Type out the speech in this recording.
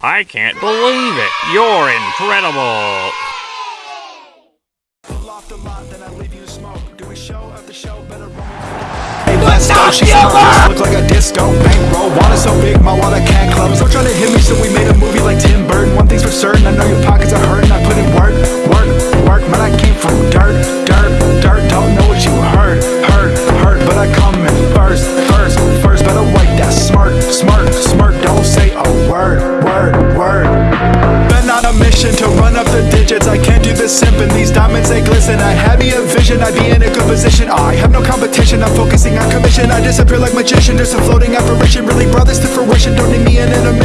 I can't believe it. You're incredible. Go, she's smart, look like a disco bankroll. Water so big, my wallet can't close. Don't try to hit me, so we made a movie like Tim Burton. One thing's for certain, I know your pockets are hurting. I put in work, word, word, Been on a mission to run up the digits. I can't do this simping, these diamonds they glisten. I had me a vision, I'd be in a good position. I have no competition, I'm focusing on commission. I disappear like magician, just a floating apparition. Really brought this to fruition, don't need me in an off